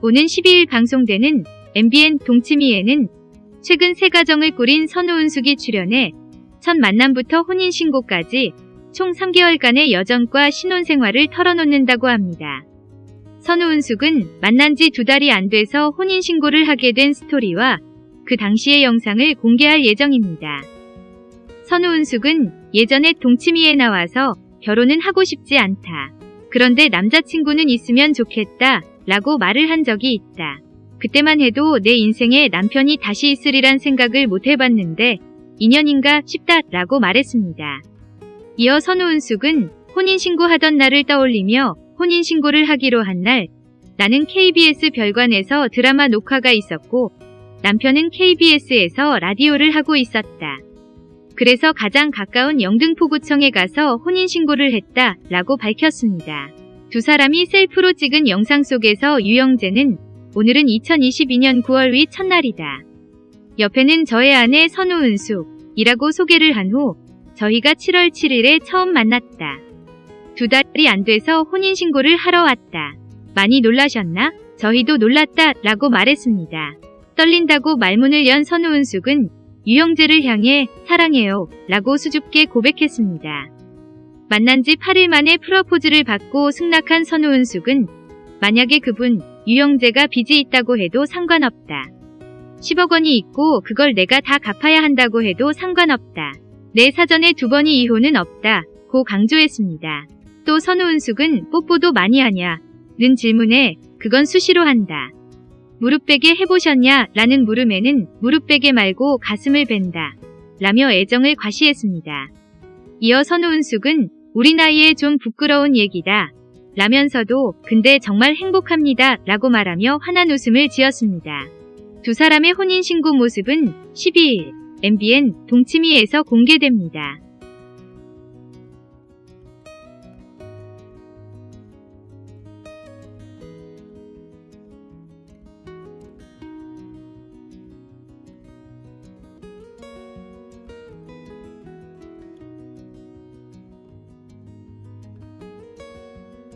오는 12일 방송되는 MBN 동치미에는 최근 새 가정을 꾸린 선우은숙이 출연해 첫 만남부터 혼인신고까지 총 3개월간의 여정과 신혼생활을 털어놓는다고 합니다. 선우은숙은 만난 지 두 달이 안 돼서 혼인신고를 하게 된 스토리와 그 당시의 영상을 공개할 예정입니다. 선우은숙은 예전에 동치미에 나와서 결혼은 하고 싶지 않다. 그런데 남자친구는 있으면 좋겠다 라고 말을 한 적이 있다. 그때만 해도 내 인생에 남편이 다시 있으리란 생각을 못 해봤는데 인연인가 싶다 라고 말했습니다. 이어 선우은숙은 혼인신고하던 날을 떠올리며 혼인신고를 하기로 한 날 나는 KBS 별관에서 드라마 녹화가 있었고 남편은 KBS에서 라디오를 하고 있었다. 그래서 가장 가까운 영등포구청에 가서 혼인신고를 했다 라고 밝혔습니다. 두 사람이 셀프로 찍은 영상 속에서 유영재는 오늘은 2022년 9월 위 첫날이다. 옆에는 저의 아내 선우은숙이라고 소개를 한 후 저희가 7월 7일에 처음 만났다. 두 달이 안 돼서 혼인신고를 하러 왔다. 많이 놀라셨나? 저희도 놀랐다 라고 말했습니다. 떨린다고 말문을 연 선우은숙은 유영재를 향해 사랑해요 라고 수줍게 고백했습니다. 만난 지 8일 만에 프로포즈를 받고 승낙한 선우은숙은 만약에 그분 유영재가 빚이 있다고 해도 상관없다. 10억 원이 있고 그걸 내가 다 갚아야 한다고 해도 상관없다. 내 사전에 두 번이 이혼은 없다. 고 강조했습니다. 또 선우은숙은 뽀뽀도 많이 하냐? 는 질문에 그건 수시로 한다. 무릎 베게 해보셨냐? 라는 물음에는 무릎 베게 말고 가슴을 벤다. 라며 애정을 과시했습니다. 이어 선우은숙은 우리 나이에 좀 부끄러운 얘기다. 라면서도 근데 정말 행복합니다. 라고 말하며 환한 웃음을 지었습니다. 두 사람의 혼인신고 모습은 12일 MBN 동치미에서 공개됩니다.